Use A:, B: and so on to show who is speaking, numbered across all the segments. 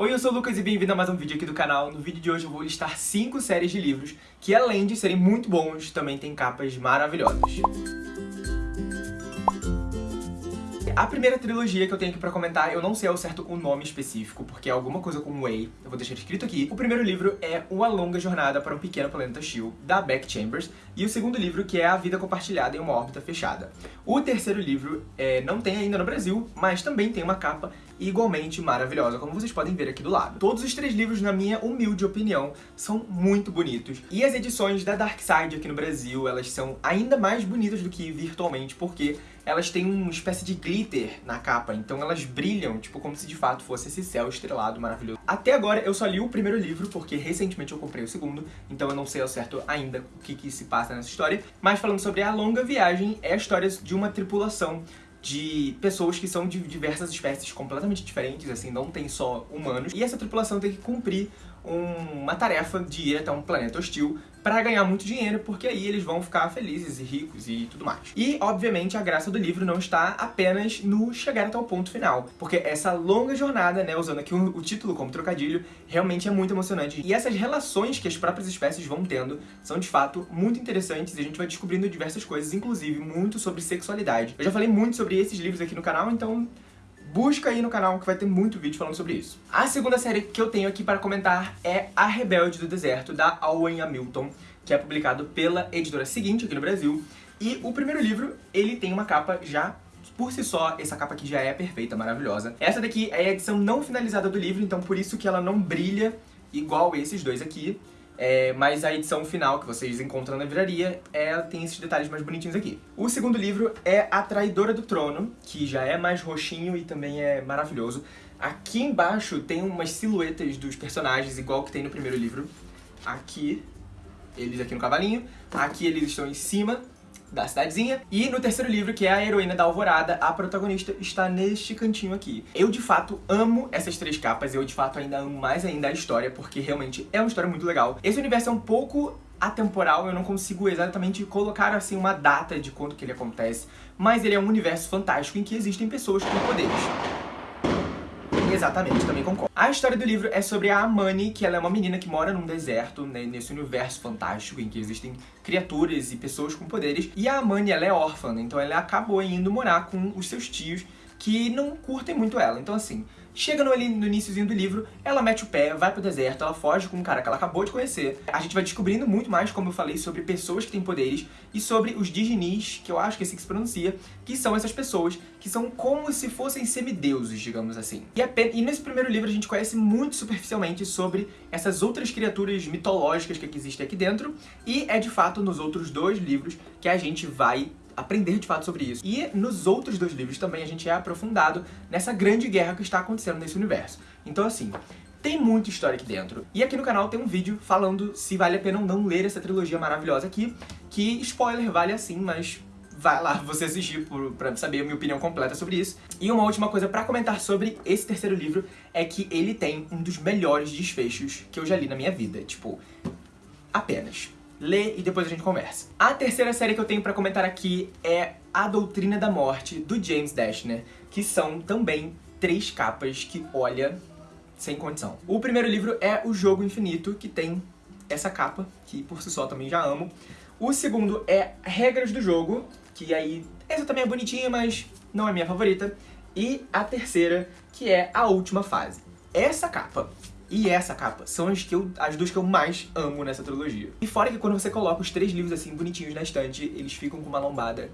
A: Oi, eu sou o Lucas e bem-vindo a mais um vídeo aqui do canal. No vídeo de hoje eu vou listar 5 séries de livros que, além de serem muito bons, também têm capas maravilhosas. A primeira trilogia que eu tenho aqui pra comentar, eu não sei ao certo o nome específico, porque é alguma coisa com Way, eu vou deixar escrito aqui. O primeiro livro é Uma Longa Jornada para um Pequeno Planeta Hostil, da Beck Chambers, e o segundo livro, que é A Vida Compartilhada em uma Órbita Fechada. O terceiro livro é, não tem ainda no Brasil, mas também tem uma capa igualmente maravilhosa, como vocês podem ver aqui do lado. Todos os três livros, na minha humilde opinião, são muito bonitos. E as edições da Dark Side aqui no Brasil, elas são ainda mais bonitas do que virtualmente, porque elas têm uma espécie de glitter na capa, então elas brilham, tipo, como se de fato fosse esse céu estrelado maravilhoso. Até agora eu só li o primeiro livro, porque recentemente eu comprei o segundo, então eu não sei ao certo ainda o que, que se passa nessa história. Mas falando sobre A Longa Viagem, é a história de uma tripulação de pessoas que são de diversas espécies completamente diferentes, assim, não tem só humanos. E essa tripulação tem que cumprir uma tarefa de ir até um planeta hostil para ganhar muito dinheiro, porque aí eles vão ficar felizes e ricos e tudo mais. E, obviamente, a graça do livro não está apenas no chegar até o ponto final, porque essa longa jornada, né, usando aqui o, o título como trocadilho, realmente é muito emocionante. E essas relações que as próprias espécies vão tendo são, de fato, muito interessantes e a gente vai descobrindo diversas coisas, inclusive muito sobre sexualidade. Eu já falei muito sobre esses livros aqui no canal, então busca aí no canal que vai ter muito vídeo falando sobre isso. A segunda série que eu tenho aqui para comentar é A Rebelde do Deserto, da Owen Hamilton, que é publicado pela editora seguinte aqui no Brasil. E o primeiro livro, ele tem uma capa já por si só, essa capa aqui já é perfeita, maravilhosa. Essa daqui é a edição não finalizada do livro, então por isso que ela não brilha igual esses dois aqui. É, mas a edição final que vocês encontram na livraria é, tem esses detalhes mais bonitinhos aqui. O segundo livro é A Traidora do Trono, que já é mais roxinho e também é maravilhoso. Aqui embaixo tem umas silhuetas dos personagens, igual que tem no primeiro livro. Aqui, eles aqui no cavalinho. Aqui eles estão em cima da cidadezinha. E no terceiro livro, que é a heroína da Alvorada, a protagonista está neste cantinho aqui. Eu, de fato, amo essas três capas, eu, de fato, ainda amo mais ainda a história, porque realmente é uma história muito legal. Esse universo é um pouco atemporal, eu não consigo exatamente colocar, assim, uma data de quando que ele acontece, mas ele é um universo fantástico em que existem pessoas com poderes. Exatamente, também concordo. A história do livro é sobre a Amani, que ela é uma menina que mora num deserto, né, nesse universo fantástico em que existem criaturas e pessoas com poderes. E a Amani, ela é órfã, né, então ela acabou indo morar com os seus tios que não curtem muito ela. Então assim, chega no, ali, no iníciozinho do livro, ela mete o pé, vai pro deserto, ela foge com um cara que ela acabou de conhecer. A gente vai descobrindo muito mais, como eu falei, sobre pessoas que têm poderes e sobre os Diginis, que eu acho que é assim que se pronuncia, que são essas pessoas que são como se fossem semideuses, digamos assim. E, e nesse primeiro livro a gente conhece muito superficialmente sobre essas outras criaturas mitológicas que existem aqui dentro, e é de fato nos outros dois livros que a gente vai aprender de fato sobre isso. E nos outros dois livros também a gente é aprofundado nessa grande guerra que está acontecendo nesse universo. Então assim, tem muita história aqui dentro. E aqui no canal tem um vídeo falando se vale a pena ou não ler essa trilogia maravilhosa aqui, que, spoiler, vale assim, mas vai lá você assistir por, pra saber a minha opinião completa sobre isso. E uma última coisa pra comentar sobre esse terceiro livro é que ele tem um dos melhores desfechos que eu já li na minha vida. Tipo, apenas lê e depois a gente conversa. A terceira série que eu tenho pra comentar aqui é A Doutrina da Morte, do James Dashner, que são também três capas que, olha, sem condição. O primeiro livro é O Jogo Infinito, que tem essa capa, que por si só também já amo. O segundo é Regras do Jogo, que aí, essa também é bonitinha, mas não é minha favorita. E a terceira, que é A Última Fase. Essa capa e essa capa são as, que eu, as duas que eu mais amo nessa trilogia. E fora que quando você coloca os três livros assim bonitinhos na estante, eles ficam com uma lombada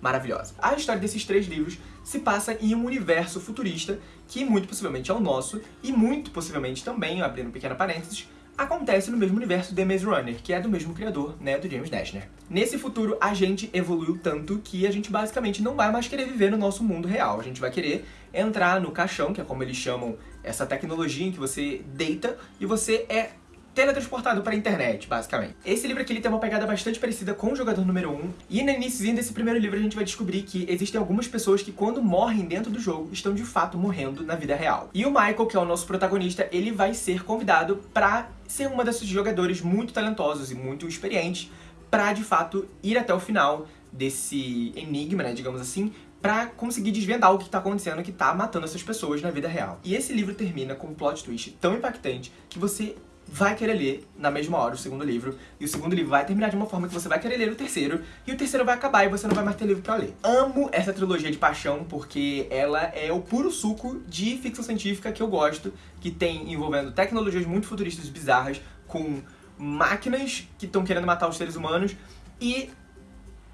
A: maravilhosa. A história desses três livros se passa em um universo futurista que muito possivelmente é o nosso e muito possivelmente também, abrindo um pequeno parênteses, acontece no mesmo universo de Maze Runner, que é do mesmo criador, né, do James Dashner. Nesse futuro, a gente evoluiu tanto que a gente basicamente não vai mais querer viver no nosso mundo real. A gente vai querer entrar no caixão, que é como eles chamam essa tecnologia em que você deita e você é teletransportado para a internet, basicamente. Esse livro aqui ele tem uma pegada bastante parecida com o Jogador Número 1, e no início desse primeiro livro a gente vai descobrir que existem algumas pessoas que quando morrem dentro do jogo, estão de fato morrendo na vida real. E o Michael, que é o nosso protagonista, ele vai ser convidado para ser uma desses jogadores muito talentosos e muito experientes, para de fato ir até o final desse enigma, né, digamos assim, pra conseguir desvendar o que tá acontecendo que tá matando essas pessoas na vida real. E esse livro termina com um plot twist tão impactante que você vai querer ler na mesma hora o segundo livro, e o segundo livro vai terminar de uma forma que você vai querer ler o terceiro, e o terceiro vai acabar e você não vai mais ter livro pra ler. Amo essa trilogia de paixão porque ela é o puro suco de ficção científica que eu gosto, que tem envolvendo tecnologias muito futuristas bizarras, com máquinas que estão querendo matar os seres humanos, e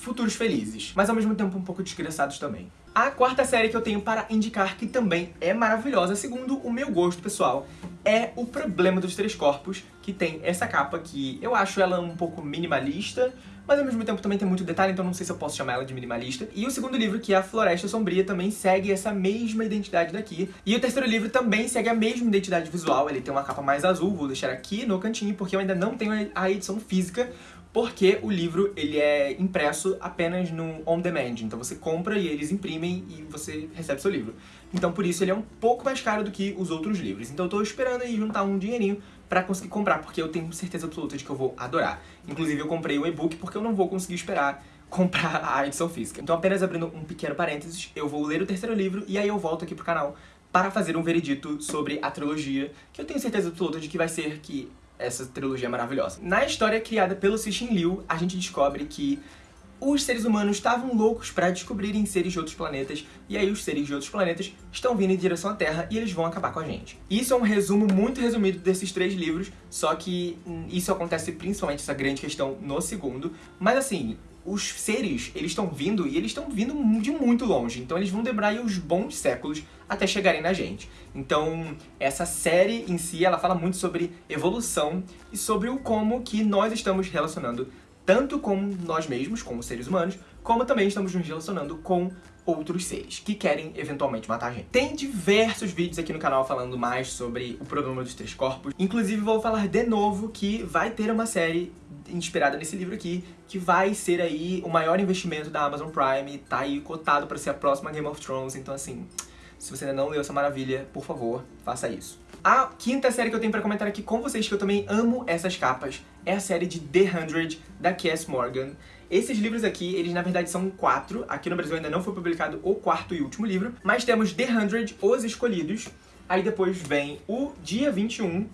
A: futuros felizes, mas ao mesmo tempo um pouco desgraçados também. A quarta série que eu tenho para indicar, que também é maravilhosa, segundo o meu gosto pessoal, é O Problema dos Três Corpos, que tem essa capa que eu acho ela um pouco minimalista, mas ao mesmo tempo também tem muito detalhe, então não sei se eu posso chamar ela de minimalista. E o segundo livro, que é A Floresta Sombria, também segue essa mesma identidade daqui. E o terceiro livro também segue a mesma identidade visual, ele tem uma capa mais azul, vou deixar aqui no cantinho, porque eu ainda não tenho a edição física, porque o livro ele é impresso apenas no on demand, então você compra e eles imprimem e você recebe seu livro. Então por isso ele é um pouco mais caro do que os outros livros. Então eu tô esperando aí juntar um dinheirinho pra conseguir comprar, porque eu tenho certeza absoluta de que eu vou adorar. Inclusive eu comprei o e-book porque eu não vou conseguir esperar comprar a edição física. Então apenas abrindo um pequeno parênteses, eu vou ler o terceiro livro e aí eu volto aqui pro canal para fazer um veredito sobre a trilogia, que eu tenho certeza absoluta de que vai ser que essa trilogia maravilhosa. Na história criada pelo Cixin Liu, a gente descobre que os seres humanos estavam loucos para descobrirem seres de outros planetas, e aí os seres de outros planetas estão vindo em direção à Terra e eles vão acabar com a gente. Isso é um resumo muito resumido desses três livros, só que hum, isso acontece principalmente, essa grande questão, no segundo. Mas assim, os seres, eles estão vindo e eles estão vindo de muito longe, então eles vão demorar uns bons séculos até chegarem na gente. Então, essa série em si, ela fala muito sobre evolução e sobre o como que nós estamos relacionando tanto com nós mesmos, como seres humanos, como também estamos nos relacionando com outros seres que querem eventualmente matar a gente. Tem diversos vídeos aqui no canal falando mais sobre o problema dos três corpos. Inclusive vou falar de novo que vai ter uma série inspirada nesse livro aqui, que vai ser aí o maior investimento da Amazon Prime, tá aí cotado para ser a próxima Game of Thrones, então assim, se você ainda não leu essa maravilha, por favor, faça isso. A quinta série que eu tenho pra comentar aqui com vocês, que eu também amo essas capas, é a série de The Hundred, da Cass Morgan. Esses livros aqui, eles na verdade são quatro, aqui no Brasil ainda não foi publicado o quarto e último livro, mas temos The Hundred, Os Escolhidos, aí depois vem o Dia 21,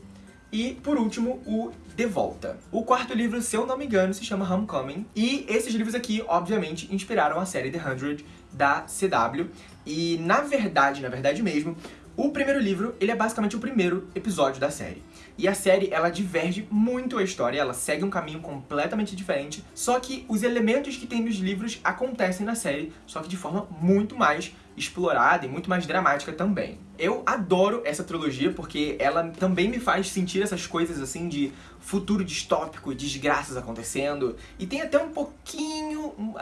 A: e, por último, o De Volta. O quarto livro, se eu não me engano, se chama Homecoming. E esses livros aqui, obviamente, inspiraram a série The Hundred da CW. E, na verdade, na verdade mesmo, o primeiro livro, ele é basicamente o primeiro episódio da série. E a série, ela diverge muito a história, ela segue um caminho completamente diferente, só que os elementos que tem nos livros acontecem na série, só que de forma muito mais explorada e muito mais dramática também. Eu adoro essa trilogia porque ela também me faz sentir essas coisas assim de futuro distópico, desgraças acontecendo, e tem até um pouquinho, um,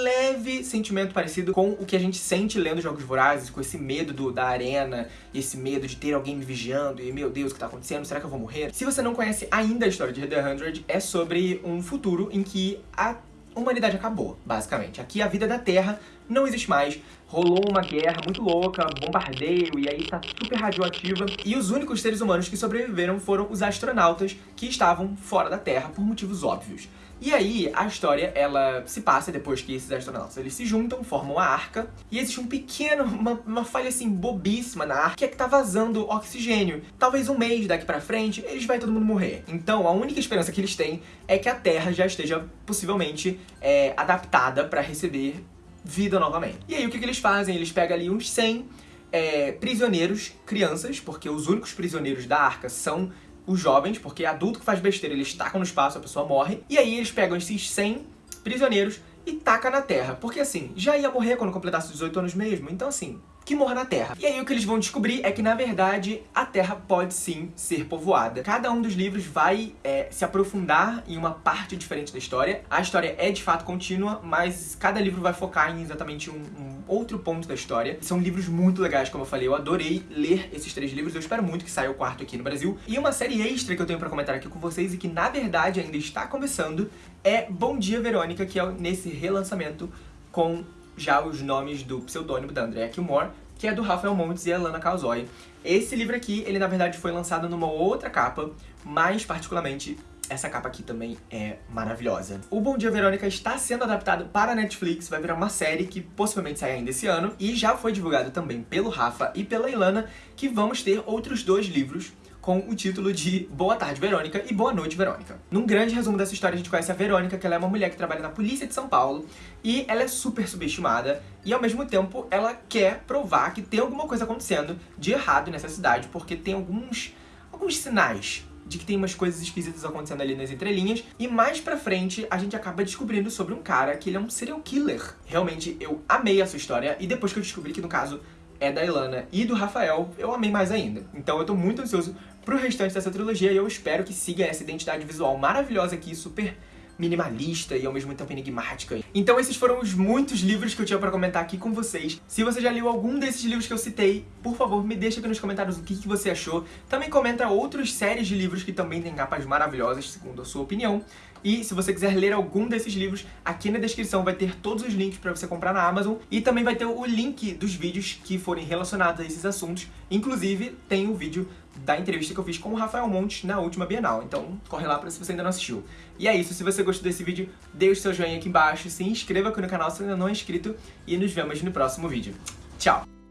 A: leve sentimento parecido com o que a gente sente lendo Jogos Vorazes, com esse medo do, da arena, e esse medo de ter alguém me vigiando, e meu Deus, o que tá acontecendo? Será que eu vou morrer? Se você não conhece ainda a história de The Hundred, é sobre um futuro em que a humanidade acabou, basicamente. Aqui a vida da Terra não existe mais. Rolou uma guerra muito louca, bombardeio, e aí tá super radioativa. E os únicos seres humanos que sobreviveram foram os astronautas que estavam fora da Terra por motivos óbvios. E aí, a história, ela se passa depois que esses astronautas, eles se juntam, formam a arca, e existe um pequeno, uma, uma falha assim, bobíssima na arca, que é que tá vazando oxigênio. Talvez um mês daqui pra frente, eles vai todo mundo morrer. Então, a única esperança que eles têm é que a Terra já esteja, possivelmente, é, adaptada pra receber vida novamente. E aí, o que, que eles fazem? Eles pegam ali uns 100 é, prisioneiros, crianças, porque os únicos prisioneiros da arca são os jovens, porque adulto que faz besteira, eles tacam no espaço, a pessoa morre. E aí eles pegam esses 100 prisioneiros e taca na Terra. Porque assim, já ia morrer quando completasse 18 anos mesmo, então assim, que morra na Terra. E aí o que eles vão descobrir é que, na verdade, a Terra pode sim ser povoada. Cada um dos livros vai é, se aprofundar em uma parte diferente da história. A história é de fato contínua, mas cada livro vai focar em exatamente um, um outro ponto da história. São livros muito legais, como eu falei. Eu adorei ler esses três livros. Eu espero muito que saia o quarto aqui no Brasil. E uma série extra que eu tenho pra comentar aqui com vocês e que, na verdade, ainda está começando é Bom Dia, Verônica, que é nesse relançamento com já os nomes do pseudônimo da Andrea Kilmore, que é do Rafael Montes e a Lana Calzoi. Esse livro aqui, ele na verdade foi lançado numa outra capa, mais particularmente essa capa aqui também é maravilhosa. O Bom Dia Verônica está sendo adaptado para a Netflix, vai virar uma série que possivelmente sai ainda esse ano, e já foi divulgado também pelo Rafa e pela Ilana que vamos ter outros dois livros com o título de Boa Tarde, Verônica e Boa Noite, Verônica. Num grande resumo dessa história, a gente conhece a Verônica, que ela é uma mulher que trabalha na polícia de São Paulo, e ela é super subestimada, e ao mesmo tempo ela quer provar que tem alguma coisa acontecendo de errado nessa cidade, porque tem alguns, alguns sinais de que tem umas coisas esquisitas acontecendo ali nas entrelinhas. E mais pra frente, a gente acaba descobrindo sobre um cara que ele é um serial killer. Realmente, eu amei essa história. E depois que eu descobri que, no caso, é da Ilana e do Rafael, eu amei mais ainda. Então eu tô muito ansioso pro restante dessa trilogia e eu espero que siga essa identidade visual maravilhosa aqui, super minimalista e ao mesmo tempo enigmática. Então esses foram os muitos livros que eu tinha pra comentar aqui com vocês. Se você já leu algum desses livros que eu citei, por favor, me deixa aqui nos comentários o que, que você achou. Também comenta outras séries de livros que também têm capas maravilhosas, segundo a sua opinião. E se você quiser ler algum desses livros, aqui na descrição vai ter todos os links pra você comprar na Amazon e também vai ter o link dos vídeos que forem relacionados a esses assuntos. Inclusive, tem o vídeo da entrevista que eu fiz com o Rafael Montes na última Bienal, então corre lá pra se você ainda não assistiu. E é isso, se você gostou desse vídeo, o seu joinha aqui embaixo, se inscreva aqui no canal se ainda não é inscrito e nos vemos no próximo vídeo. Tchau!